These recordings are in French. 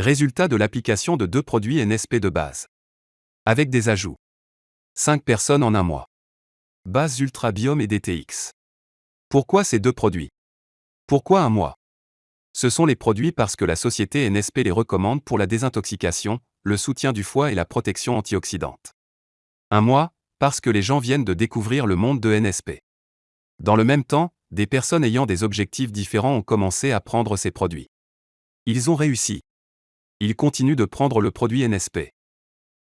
Résultat de l'application de deux produits NSP de base. Avec des ajouts. 5 personnes en un mois. Base Ultra Biome et DTX. Pourquoi ces deux produits? Pourquoi un mois? Ce sont les produits parce que la société NSP les recommande pour la désintoxication, le soutien du foie et la protection antioxydante. Un mois, parce que les gens viennent de découvrir le monde de NSP. Dans le même temps, des personnes ayant des objectifs différents ont commencé à prendre ces produits. Ils ont réussi. Ils continuent de prendre le produit NSP.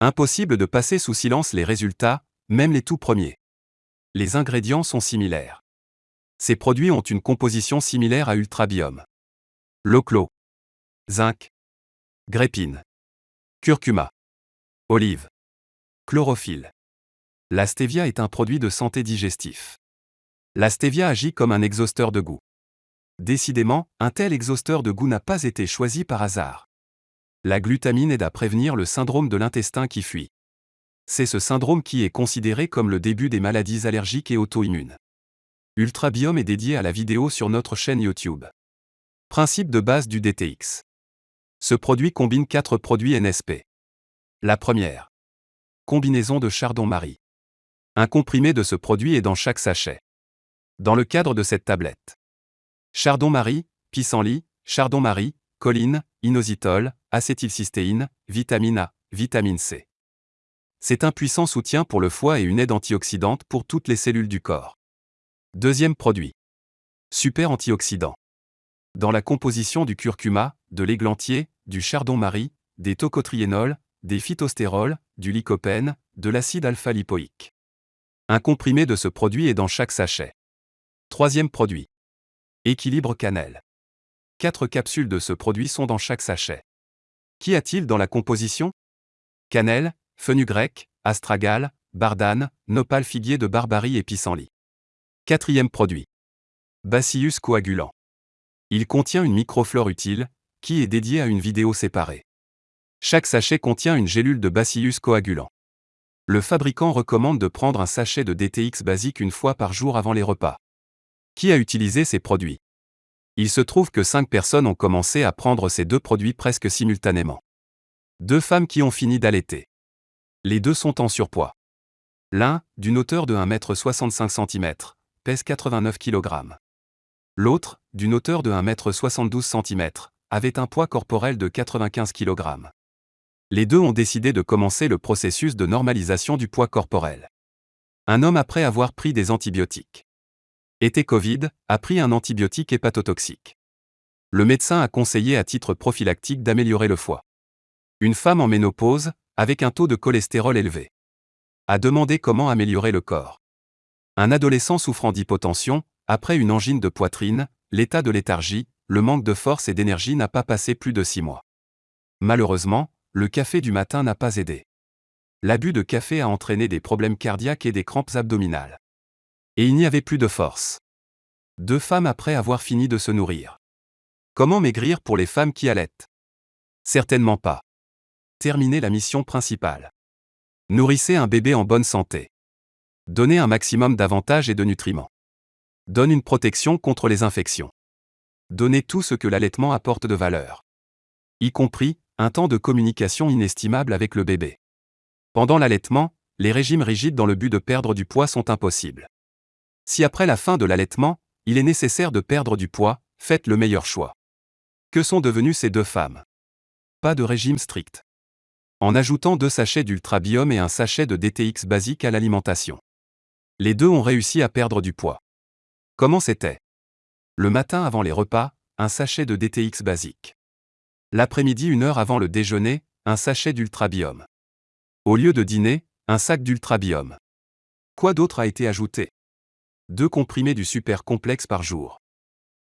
Impossible de passer sous silence les résultats, même les tout premiers. Les ingrédients sont similaires. Ces produits ont une composition similaire à Ultrabiome. Loclo. Zinc. Grépine. Curcuma. Olive. Chlorophylle. La stevia est un produit de santé digestif. La stevia agit comme un exhausteur de goût. Décidément, un tel exhausteur de goût n'a pas été choisi par hasard. La glutamine aide à prévenir le syndrome de l'intestin qui fuit. C'est ce syndrome qui est considéré comme le début des maladies allergiques et auto-immunes. Ultrabiome est dédié à la vidéo sur notre chaîne YouTube. Principe de base du DTX. Ce produit combine quatre produits NSP. La première. Combinaison de chardon-marie. Un comprimé de ce produit est dans chaque sachet dans le cadre de cette tablette. Chardon-marie, pissenlit, chardon-marie, choline, inositol, acétylcystéine, vitamine A, vitamine C. C'est un puissant soutien pour le foie et une aide antioxydante pour toutes les cellules du corps. Deuxième produit. Super antioxydant. Dans la composition du curcuma, de l'églantier, du chardon-marie, des tocotriénols, des phytostérols, du lycopène, de l'acide alpha-lipoïque. Un comprimé de ce produit est dans chaque sachet. Troisième produit. Équilibre cannelle. Quatre capsules de ce produit sont dans chaque sachet. Qu'y a-t-il dans la composition? Cannelle, fenugrec, astragale, bardane, nopal figuier de barbarie et pissenlit. Quatrième produit. Bacillus coagulant. Il contient une microflore utile, qui est dédiée à une vidéo séparée. Chaque sachet contient une gélule de Bacillus coagulant. Le fabricant recommande de prendre un sachet de DTX basique une fois par jour avant les repas. Qui a utilisé ces produits? Il se trouve que cinq personnes ont commencé à prendre ces deux produits presque simultanément. Deux femmes qui ont fini d'allaiter. Les deux sont en surpoids. L'un, d'une hauteur de 1m65 cm, pèse 89 kg. L'autre, d'une hauteur de 1m72 cm, avait un poids corporel de 95 kg. Les deux ont décidé de commencer le processus de normalisation du poids corporel. Un homme après avoir pris des antibiotiques été Covid, a pris un antibiotique hépatotoxique. Le médecin a conseillé à titre prophylactique d'améliorer le foie. Une femme en ménopause, avec un taux de cholestérol élevé, a demandé comment améliorer le corps. Un adolescent souffrant d'hypotension, après une angine de poitrine, l'état de léthargie, le manque de force et d'énergie n'a pas passé plus de six mois. Malheureusement, le café du matin n'a pas aidé. L'abus de café a entraîné des problèmes cardiaques et des crampes abdominales. Et il n'y avait plus de force. Deux femmes après avoir fini de se nourrir. Comment maigrir pour les femmes qui allaitent? Certainement pas. Terminez la mission principale. Nourrissez un bébé en bonne santé. Donnez un maximum d'avantages et de nutriments. Donne une protection contre les infections. Donnez tout ce que l'allaitement apporte de valeur. Y compris, un temps de communication inestimable avec le bébé. Pendant l'allaitement, les régimes rigides dans le but de perdre du poids sont impossibles. Si après la fin de l'allaitement, il est nécessaire de perdre du poids, faites le meilleur choix. Que sont devenues ces deux femmes? Pas de régime strict. En ajoutant deux sachets d'ultrabiome et un sachet de DTX basique à l'alimentation. Les deux ont réussi à perdre du poids. Comment c'était? Le matin avant les repas, un sachet de DTX basique. L'après-midi, une heure avant le déjeuner, un sachet d'ultrabiome. Au lieu de dîner, un sac d'ultrabiome. Quoi d'autre a été ajouté? Deux comprimés du super complexe par jour.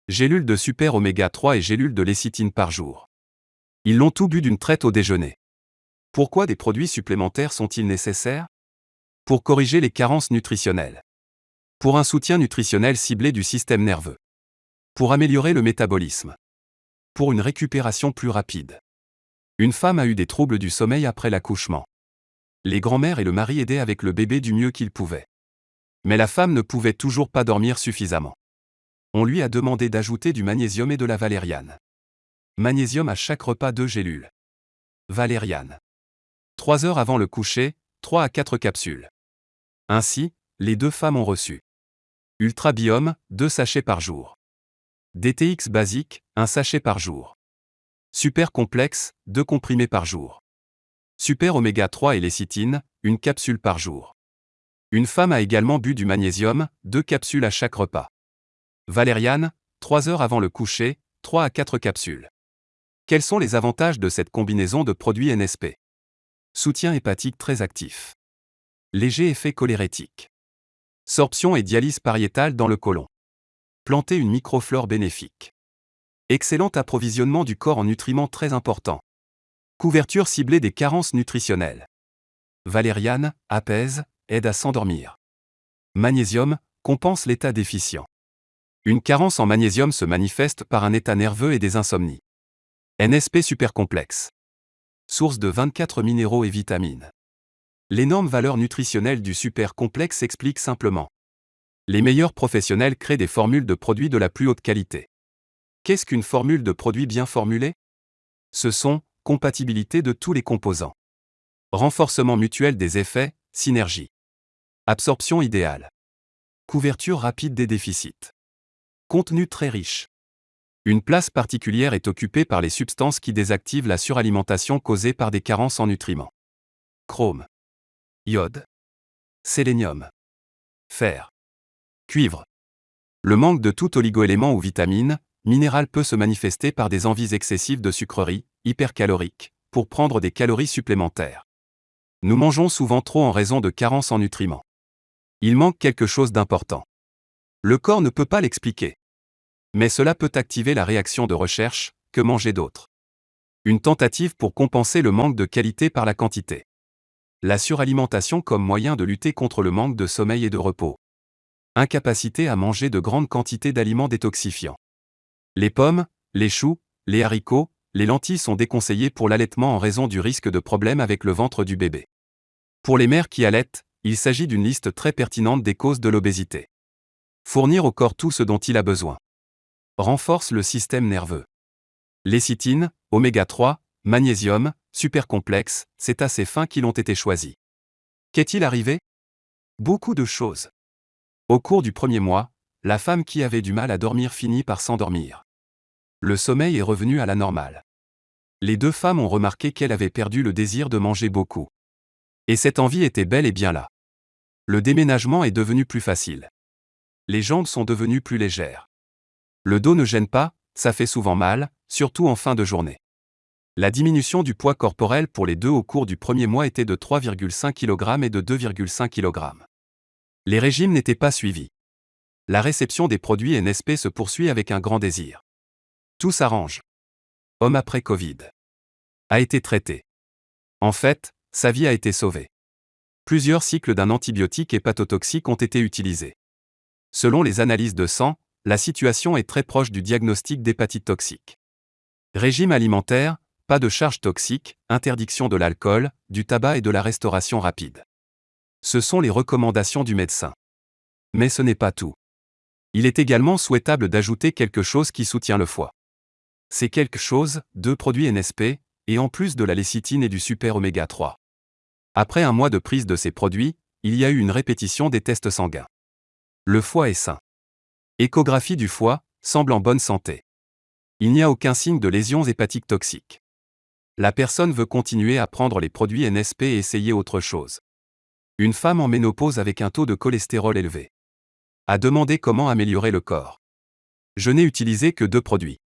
Gélules de super oméga 3 et gélules de lécithine par jour. Ils l'ont tout bu d'une traite au déjeuner. Pourquoi des produits supplémentaires sont-ils nécessaires? Pour corriger les carences nutritionnelles. Pour un soutien nutritionnel ciblé du système nerveux. Pour améliorer le métabolisme. Pour une récupération plus rapide. Une femme a eu des troubles du sommeil après l'accouchement. Les grands-mères et le mari aidaient avec le bébé du mieux qu'ils pouvaient. Mais la femme ne pouvait toujours pas dormir suffisamment. On lui a demandé d'ajouter du magnésium et de la valériane. Magnésium à chaque repas 2 gélules. Valériane. 3 heures avant le coucher, 3 à 4 capsules. Ainsi, les deux femmes ont reçu. Ultrabiome, 2 sachets par jour. DTX basique, 1 sachet par jour. Super complexe, 2 comprimés par jour. Super oméga 3 et lécithine, une capsule par jour. Une femme a également bu du magnésium, 2 capsules à chaque repas. Valériane, 3 heures avant le coucher, 3 à 4 capsules. Quels sont les avantages de cette combinaison de produits NSP Soutien hépatique très actif. Léger effet cholérétique. Sorption et dialyse pariétale dans le côlon. Planter une microflore bénéfique. Excellent approvisionnement du corps en nutriments très importants. Couverture ciblée des carences nutritionnelles. Valériane, apaise, aide à s'endormir. Magnésium, compense l'état déficient. Une carence en magnésium se manifeste par un état nerveux et des insomnies. NSP supercomplexe. Source de 24 minéraux et vitamines. L'énorme valeur nutritionnelle du super complexe s'explique simplement. Les meilleurs professionnels créent des formules de produits de la plus haute qualité. Qu'est-ce qu'une formule de produit bien formulée? Ce sont compatibilité de tous les composants. Renforcement mutuel des effets, synergie. Absorption idéale. Couverture rapide des déficits. Contenu très riche. Une place particulière est occupée par les substances qui désactivent la suralimentation causée par des carences en nutriments. Chrome iode, sélénium, fer, cuivre. Le manque de tout oligoélément ou vitamine, minéral peut se manifester par des envies excessives de sucreries, hypercaloriques, pour prendre des calories supplémentaires. Nous mangeons souvent trop en raison de carences en nutriments. Il manque quelque chose d'important. Le corps ne peut pas l'expliquer. Mais cela peut activer la réaction de recherche, que manger d'autre. Une tentative pour compenser le manque de qualité par la quantité la suralimentation comme moyen de lutter contre le manque de sommeil et de repos. Incapacité à manger de grandes quantités d'aliments détoxifiants. Les pommes, les choux, les haricots, les lentilles sont déconseillés pour l'allaitement en raison du risque de problèmes avec le ventre du bébé. Pour les mères qui allaitent, il s'agit d'une liste très pertinente des causes de l'obésité. Fournir au corps tout ce dont il a besoin. Renforce le système nerveux. Lécithine, oméga 3, magnésium, super complexe, c'est à ces fins qu'ils ont été choisis. Qu'est-il arrivé? Beaucoup de choses. Au cours du premier mois, la femme qui avait du mal à dormir finit par s'endormir. Le sommeil est revenu à la normale. Les deux femmes ont remarqué qu'elle avait perdu le désir de manger beaucoup. Et cette envie était bel et bien là. Le déménagement est devenu plus facile. Les jambes sont devenues plus légères. Le dos ne gêne pas, ça fait souvent mal, surtout en fin de journée. La diminution du poids corporel pour les deux au cours du premier mois était de 3,5 kg et de 2,5 kg. Les régimes n'étaient pas suivis. La réception des produits NSP se poursuit avec un grand désir. Tout s'arrange. Homme après Covid. A été traité. En fait, sa vie a été sauvée. Plusieurs cycles d'un antibiotique hépatotoxique ont été utilisés. Selon les analyses de sang, la situation est très proche du diagnostic d'hépatite toxique. Régime alimentaire, pas de charges toxiques, interdiction de l'alcool, du tabac et de la restauration rapide. Ce sont les recommandations du médecin. Mais ce n'est pas tout. Il est également souhaitable d'ajouter quelque chose qui soutient le foie. C'est quelque chose, deux produits NSP, et en plus de la lécithine et du super oméga 3. Après un mois de prise de ces produits, il y a eu une répétition des tests sanguins. Le foie est sain. Échographie du foie, semble en bonne santé. Il n'y a aucun signe de lésions hépatiques toxiques. La personne veut continuer à prendre les produits NSP et essayer autre chose. Une femme en ménopause avec un taux de cholestérol élevé. A demandé comment améliorer le corps. Je n'ai utilisé que deux produits.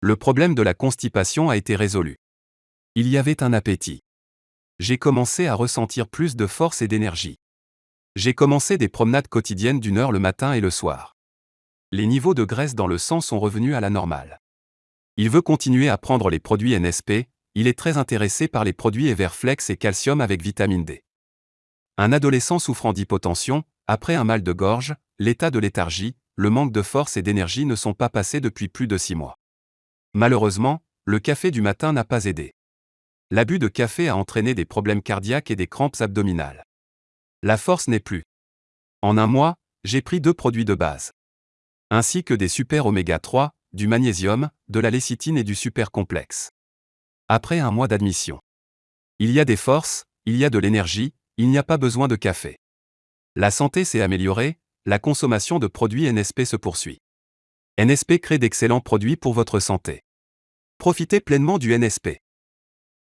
Le problème de la constipation a été résolu. Il y avait un appétit. J'ai commencé à ressentir plus de force et d'énergie. J'ai commencé des promenades quotidiennes d'une heure le matin et le soir. Les niveaux de graisse dans le sang sont revenus à la normale. Il veut continuer à prendre les produits NSP, il est très intéressé par les produits Everflex et calcium avec vitamine D. Un adolescent souffrant d'hypotension, après un mal de gorge, l'état de léthargie, le manque de force et d'énergie ne sont pas passés depuis plus de six mois. Malheureusement, le café du matin n'a pas aidé. L'abus de café a entraîné des problèmes cardiaques et des crampes abdominales. La force n'est plus. En un mois, j'ai pris deux produits de base. Ainsi que des super oméga 3, du magnésium, de la lécithine et du super complexe. Après un mois d'admission. Il y a des forces, il y a de l'énergie, il n'y a pas besoin de café. La santé s'est améliorée, la consommation de produits NSP se poursuit. NSP crée d'excellents produits pour votre santé. Profitez pleinement du NSP.